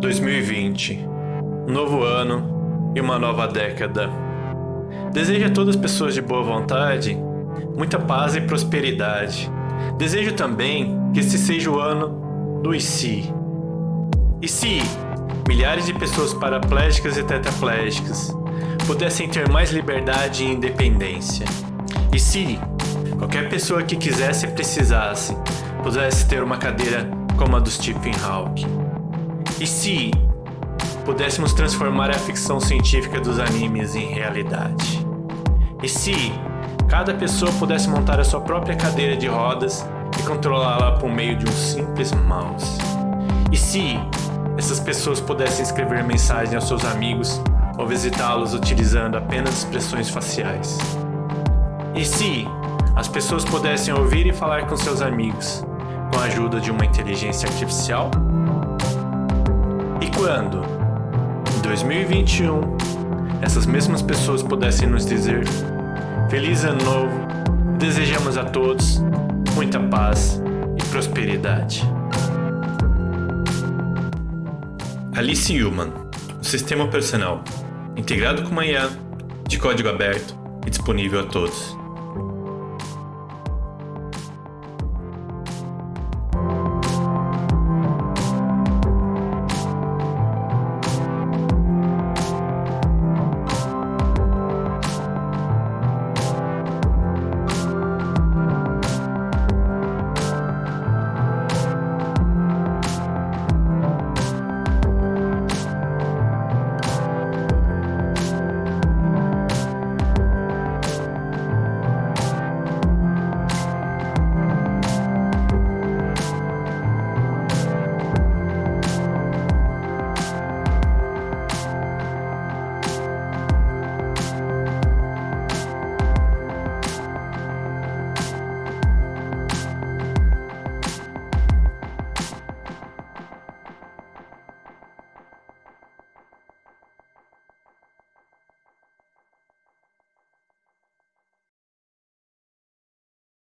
2020, um novo ano e uma nova década. Desejo a todas as pessoas de boa vontade muita paz e prosperidade. Desejo também que este seja o ano do ICI. E se milhares de pessoas paraplégicas e tetraplégicas pudessem ter mais liberdade e independência? E se qualquer pessoa que quisesse e precisasse pudesse ter uma cadeira como a do Stephen Hawking? E se pudéssemos transformar a ficção científica dos animes em realidade? E se cada pessoa pudesse montar a sua própria cadeira de rodas e controlá-la por meio de um simples mouse? E se essas pessoas pudessem escrever mensagens aos seus amigos ou visitá-los utilizando apenas expressões faciais? E se as pessoas pudessem ouvir e falar com seus amigos com a ajuda de uma inteligência artificial? quando, em 2021, essas mesmas pessoas pudessem nos dizer Feliz Ano Novo e desejamos a todos muita paz e prosperidade. Alice Human, um sistema operacional integrado com uma IA, de código aberto e disponível a todos.